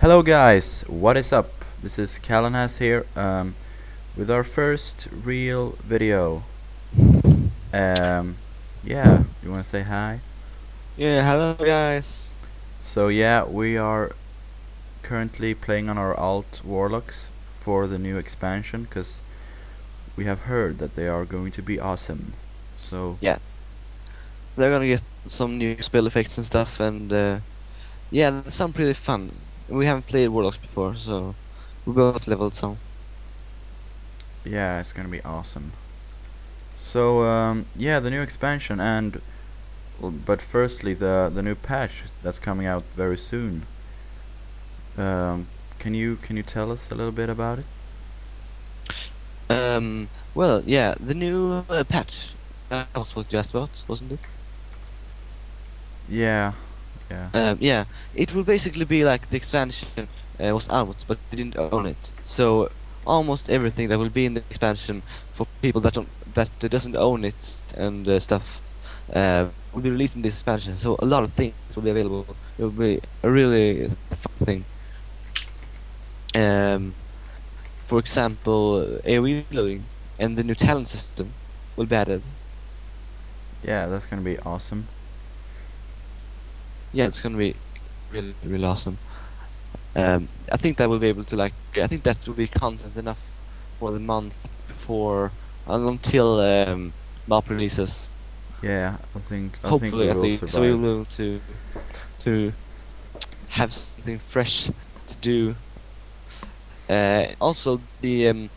Hello guys, what is up? This is Calenhas here, um, with our first real video. Um, yeah, you wanna say hi? Yeah, hello guys. So yeah, we are currently playing on our alt warlocks for the new expansion, cause we have heard that they are going to be awesome. So yeah, They're gonna get some new spell effects and stuff, and uh, yeah, that sound pretty fun. We haven't played Warlocks before, so we both leveled some. yeah, it's gonna be awesome. So um, yeah, the new expansion and but firstly the the new patch that's coming out very soon. Um, can you can you tell us a little bit about it? Um, well, yeah, the new uh, patch. That was what you asked about, wasn't it? Yeah, yeah, Um, yeah, it will basically be like the expansion uh, was out, but they didn't own it. So almost everything that will be in the expansion for people that don't that doesn't own it and uh, stuff uh, will be released in this expansion. So a lot of things will be available. It will be a really fun thing. Um, for example, AOE looting and the new talent system will be added. yeah. That's gonna be awesome. Yeah, it's gonna be really, really awesome. Um, I think that we'll be able to like. I think that will be content enough for the month before and until um, MoP releases. Yeah, I think I Hopefully, think we will least, so we will be able to to have something fresh to do. Uh, also, the um,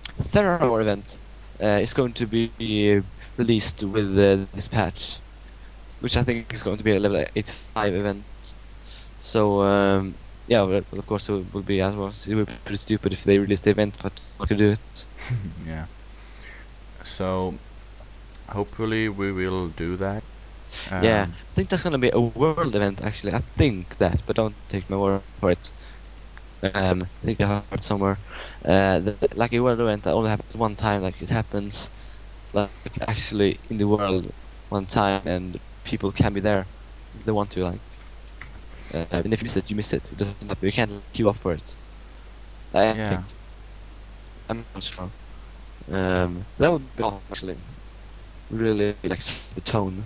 event uh, is going to be released with uh, this patch, which I think is going to be a level 85 event. So um, yeah, well, of course it will be as well. It would be pretty stupid if they released the event, but I could do it. yeah. So hopefully we will do that. yeah, Um, I think that's gonna be a world event actually. I think that, but don't take my word for it. Um, I think I heard somewhere. Uh, that, like a world event that only happens one time. Like it happens, like actually in the world one time, and people can be there. They want to like. Uh, and if you miss it, you miss it. It doesn't matter. You can't queue up for it. I Yeah. think. I'm not sure. Um, that would be awesome actually. Really like the tone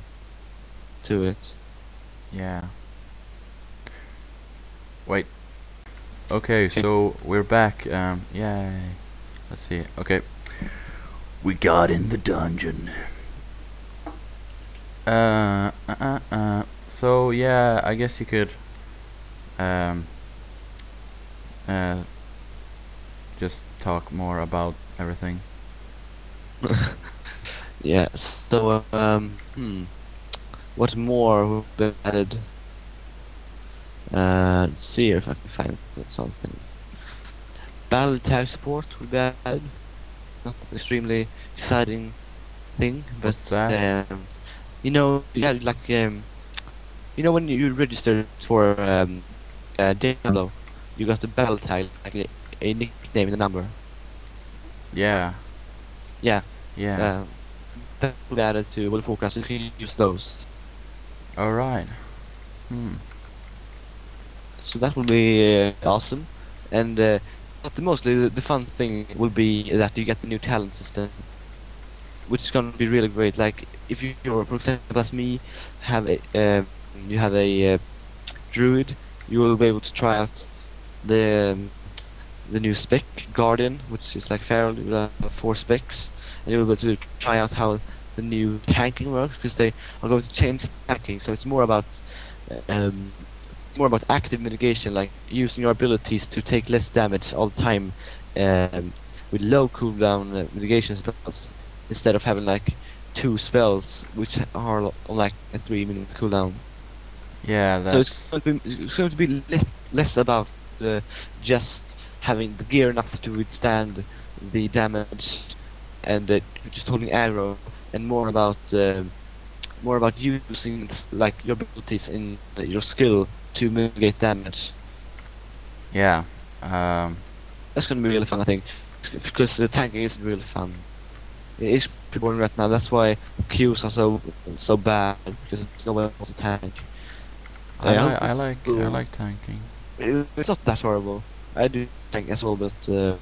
to it. Yeah. Wait. Okay, so we're back. Um, yay. Let's see. Okay. We got in the dungeon. Uh, uh, uh, uh. So yeah, I guess you could, um, uh, just talk more about everything. Yeah, so, um, hmm, what more will be added? Uh, let's see if I can find something. Battle tag support will be added. Not an extremely exciting thing, but, um, you know, yeah, like, um, you know when you register for, um, uh, Diablo, you got the battle tag, like a, a nickname and a number. Yeah. Yeah. Yeah. Uh, that will be added to World of Warcraft, so you can use those. All right. Hmm. So that will be uh, awesome. And uh, but mostly the, the fun thing will be that you get the new talent system, which is gonna be really great. Like if you, you're, for example, as me, have a uh, you have a uh, druid, you will be able to try out the um, the new spec guardian, which is like feral uh, four specs, and you'll be able to try out how the new tanking works because they are going to change tanking. So it's more about um, more about active mitigation, like using your abilities to take less damage all the time um, with low cooldown uh, mitigation spells instead of having like two spells which are like a three minute cooldown. Yeah, So it's that's going to be, it's going to be less, less about uh, just having the gear enough to withstand the damage and uh, just holding arrow, and more about uh, more about using like your abilities in uh, your skill to mitigate damage. yeah. Um, That's going to be really fun, I think, because the tanking is really fun. It is pretty boring right now. That's why queues are so so bad because no one wants to tank. I, I li- I like I like tanking. it- it's not that horrible. I do tank as well, but uh,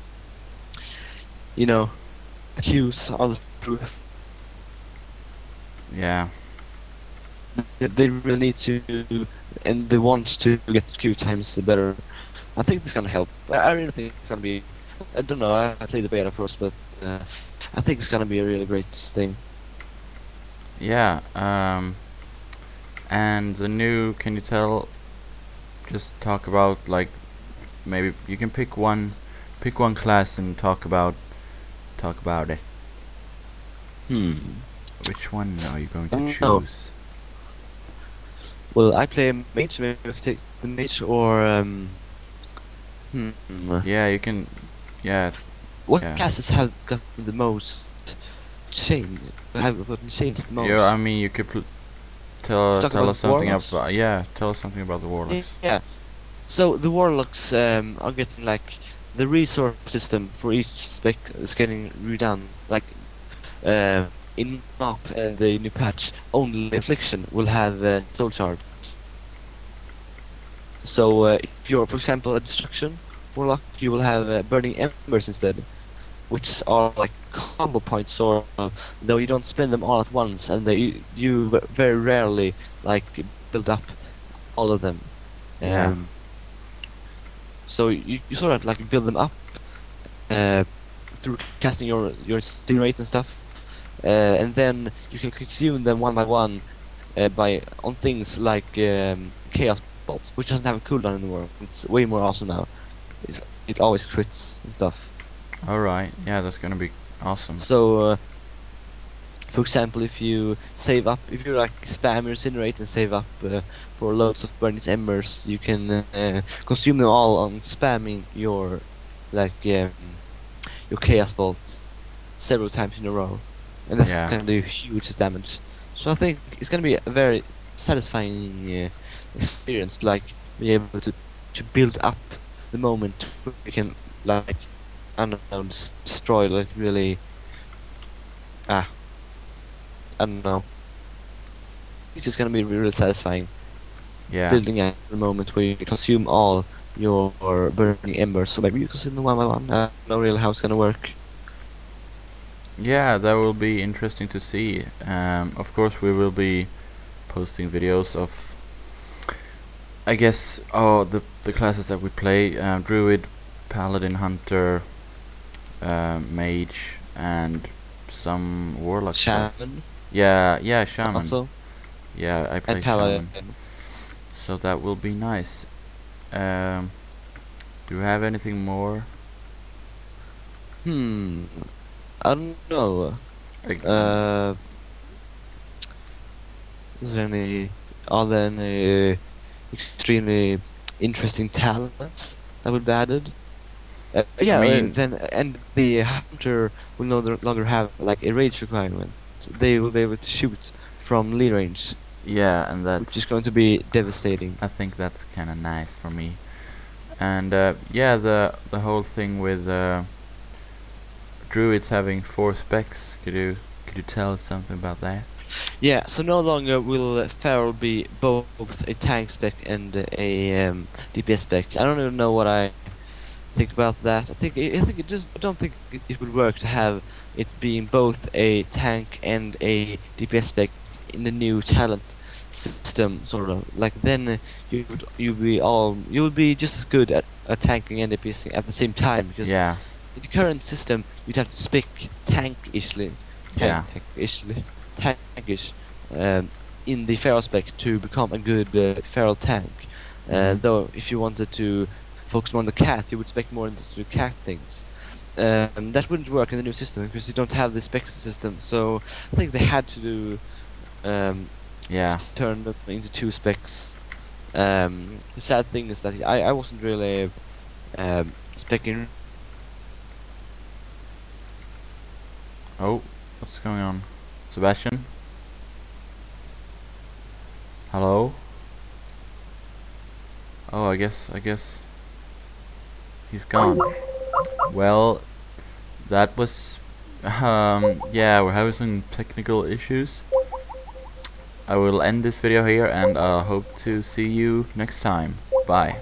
you know, the queues are the proof. Yeah. They- They really need to, and they want to get queue times better. I think it's gonna help. I I really think it's gonna be. I don't know. I, I played the beta first, but uh, I think it's gonna be a really great thing. Yeah. Um. And the new. Can you tell? Just talk about like, maybe you can pick one, pick one class and talk about, talk about it. Hmm. Which one are you going to Oh. choose? Well, I play mage. Maybe I could take the mage or um. Hmm. Yeah, you can. Yeah. What yeah. classes have gotten the most change? Have gotten changed the most? Yeah. I mean, you could tell tell us something warlocks? about. Yeah. Tell us something about the warlocks. Yeah. So the warlocks um, are getting like the resource system for each spec is getting redone. Like uh, in MoP uh, the new patch, only affliction will have uh, soul shards. So uh, if you're, for example, a destruction warlock, you will have uh, burning embers instead, which are like combo points, or of. Though you don't spend them all at once, and they you very rarely like build up all of them. Yeah. Um, so you, you sort of like build them up uh, through casting your your incinerate and stuff, uh, and then you can consume them one by one uh, by on things like um, chaos bolts, which doesn't have a cooldown anymore. It's way more awesome now. It's, it always crits and stuff. All right. Yeah, that's gonna be awesome. So, uh, for example, if you save up, if you like spam your incinerate and save up uh, for loads of burning embers, you can uh, consume them all on spamming your like um, your chaos bolt several times in a row, and that's Yeah. gonna do huge damage. So I think it's gonna be a very satisfying uh, experience, like be able to to build up the moment where you can like I don't destroy like really ah I don't know. It's just gonna be really satisfying Yeah. building at the moment where you consume all your burning embers. So maybe you consume them one by one. I don't know really how it's gonna work. Yeah, that will be interesting to see. Um, of course, we will be posting videos of, I guess, oh the the classes that we play: um, druid, paladin, hunter, um, mage, and some warlock stuff. Shaman Yeah, yeah, shaman. also yeah, I play shaman. So that will be nice. Um, do you have anything more? Hmm. I don't know. Like, Uh, is there any are there any uh, extremely interesting talents that would be added? Uh, yeah, uh, mean- then and the hunter will no longer have like a rage requirement. They will be able to shoot from lee range, yeah, and that's which is going to be devastating. I think that's kind of nice for me. And uh, yeah, the the whole thing with uh, druids having four specs. Could you could you tell us something about that? Yeah, so no longer will Feral be both a tank spec and a um, DPS spec. I don't even know what I think about that. I think I think it just I don't think it, would work to have it being both a tank and a DPS spec in the new talent system, sort of. Like then you would you be all you would be just as good at, at tanking and DPSing at the same time because Yeah, in the current system, you'd have to spec tank-ishly, Yeah. tank, tank-ishly, tankish, um, in the feral spec to become a good uh, feral tank. Uh, Mhm. Though, if you wanted to focus more on the cat, you would spec more into the cat things. Um, that wouldn't work in the new system because you don't have the spec system. So I think they had to do um, yeah, turn them into two specs. Um, the sad thing is that I, I wasn't really um, specking Oh, what's going on? Sebastian? Hello? Oh, I guess, I guess he's gone. Well, that was, um, yeah, we're having some technical issues. I will end this video here and uh, hope to see you next time. Bye.